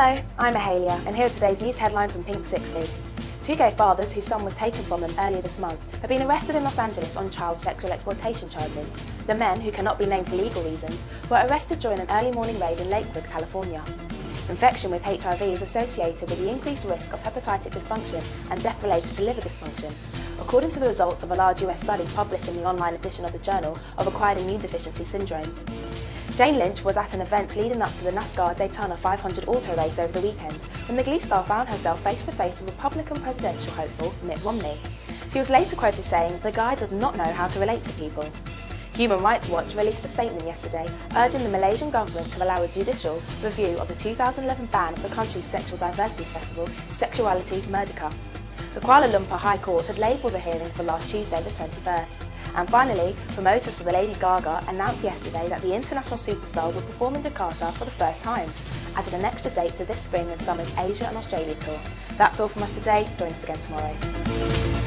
Hello, I'm Mahalia, and here are today's news headlines from Pink 60. Two gay fathers whose son was taken from them earlier this month have been arrested in Los Angeles on child sexual exploitation charges. The men, who cannot be named for legal reasons, were arrested during an early morning raid in Lakewood, California. Infection with HIV is associated with the increased risk of hepatic dysfunction and death related to liver dysfunction, according to the results of a large US study published in the online edition of the Journal of Acquired Immune Deficiency Syndromes. Jane Lynch was at an event leading up to the NASCAR Daytona 500 auto race over the weekend when the Glee star found herself face to face with Republican presidential hopeful Mitt Romney. She was later quoted saying, the guy does not know how to relate to people. Human Rights Watch released a statement yesterday urging the Malaysian government to allow a judicial review of the 2011 ban of the country's sexual diversity festival, Seksualiti Merdeka. The Kuala Lumpur High Court had labelled the hearing for last Tuesday the 21st. And finally, promoters for the Lady Gaga announced yesterday that the international superstar will perform in Jakarta for the first time, adding an extra date to this spring and summer's Asia and Australia tour. That's all from us today. Join us again tomorrow.